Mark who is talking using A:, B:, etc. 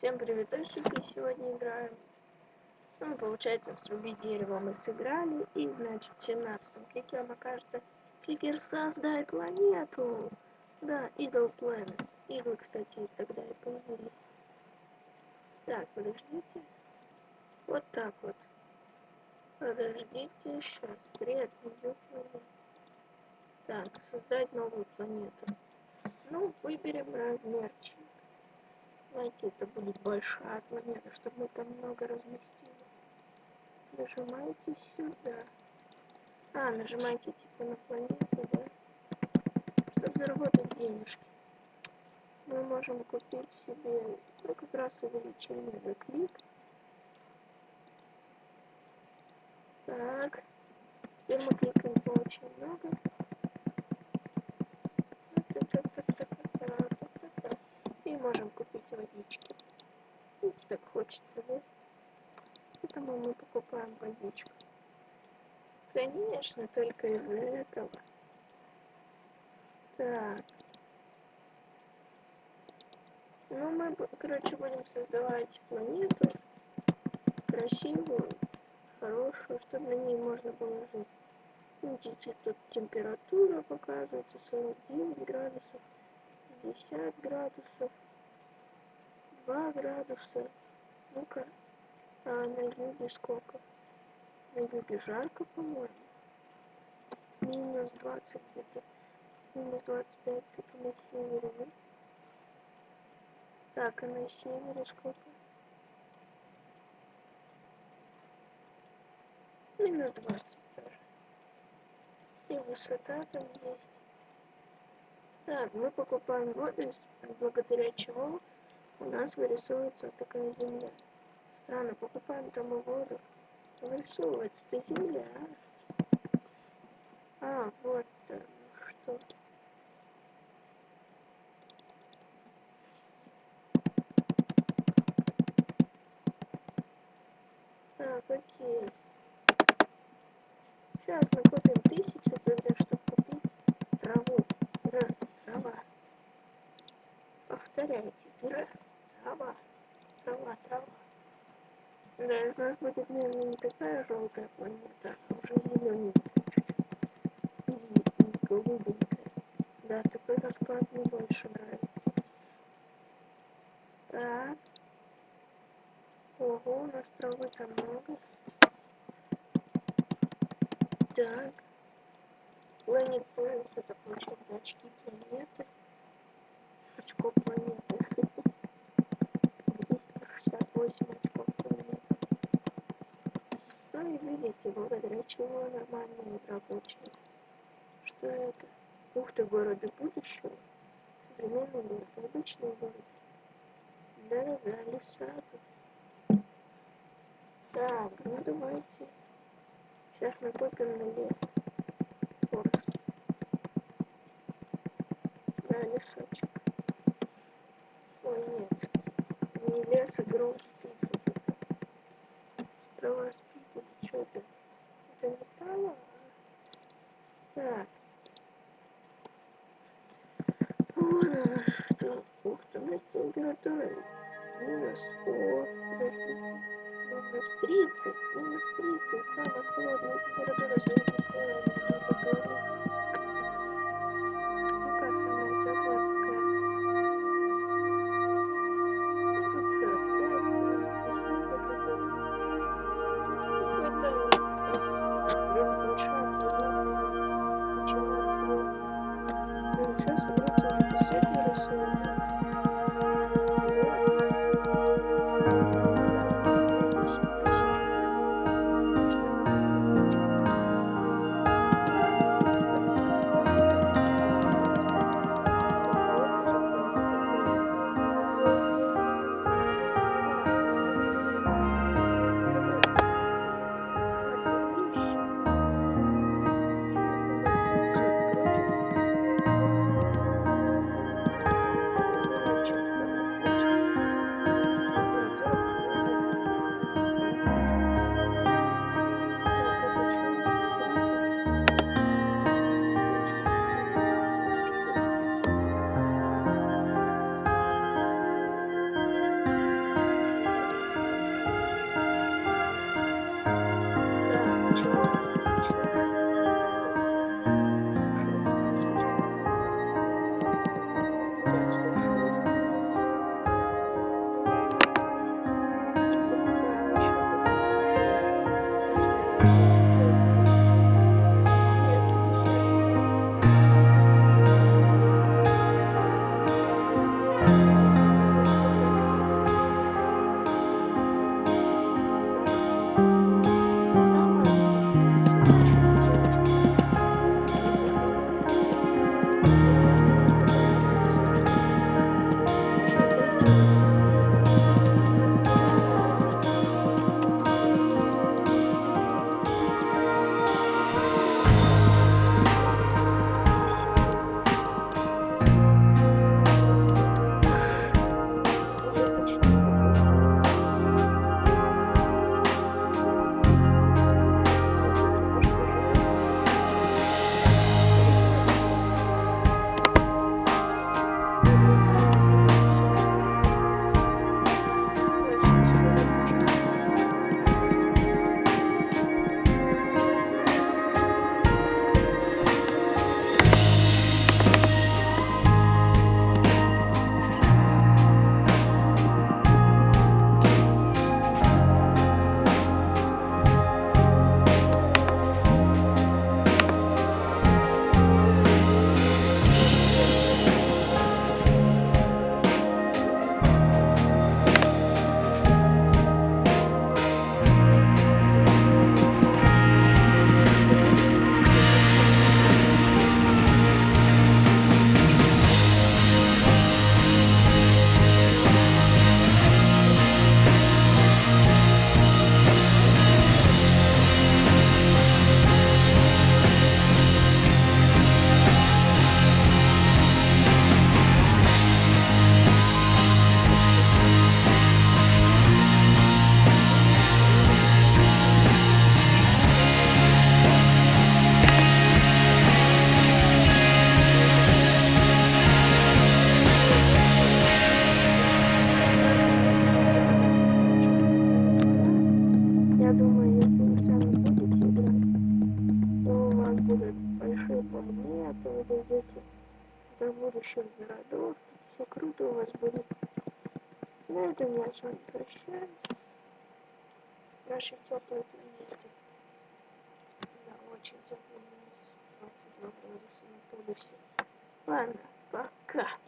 A: Всем привет, дальшики! Сегодня играем. Ну, получается, срубить дерево мы сыграли. И, значит, 17-м кликером окажется кликер «Создай планету». Да, Eagle Planet. Иглы, кстати, тогда и появились. Так, подождите. Вот так вот. Подождите, сейчас. Привет, меню. Так, создать новую планету. Ну, выберем размерчик. Знаете, это будет большая планета, чтобы мы там много разместили. Нажимаете сюда. А, нажимаете типа на планету, да? Чтобы заработать денежки. Мы можем купить себе, ну, как раз увеличение за клик. Так. Теперь мы кликаем очень много. Можем купить водички. Видите, так хочется, да? Поэтому мы покупаем водичку. Конечно, только из-за этого. Так. Ну, мы, короче, будем создавать планету красивую, хорошую, чтобы на ней можно было жить. Видите, тут температура показывается 49 градусов, 50 градусов, 2 градуса. Ну-ка, а на юге сколько? На юге жарко, по-моему. Минус 20 где-то. Минус 25 только на севере, да? Так, а на севере сколько? Минус 20 тоже. И высота там есть. Так, мы покупаем воду, благодаря чему у нас вырисовывается такая земля. Странно, покупаем там воду. Вырисовывается-то земля, а? А, вот что. Так, окей. Сейчас накопим тысячу тогда, чтобы купить траву. Раз, трава. Повторяйте. Раз, трава. Трава, трава. Да, у нас будет, наверное, не такая желтая планета, а уже зелененькая. И голубенькая. Да, такой расклад мне больше нравится. Так. Ого, у нас травы-то много. Так. Planet Points это получается очки планеты. Очко планеты. И благодаря чего нормальная игра получилась. Что это? Ух ты, города будущего. Современный город, обычный город. Да-да-да, леса тут. Так, ну давайте. Сейчас накопим на лес. Форест. Да, лесочек. Ой, нет. Не лес, а гроз спит. Трава спит или что это? Это не трава? Так. Вот она что. Ух ты, у нас температура минус. О, подождите минус 30, минус 30, самая холодная температура среди Я до будущих городов, все круто у вас будет. На этом я с вами прощаюсь. С нашей теплой планеты. Да, очень минус 22 градуса на полюсе. Ладно, пока.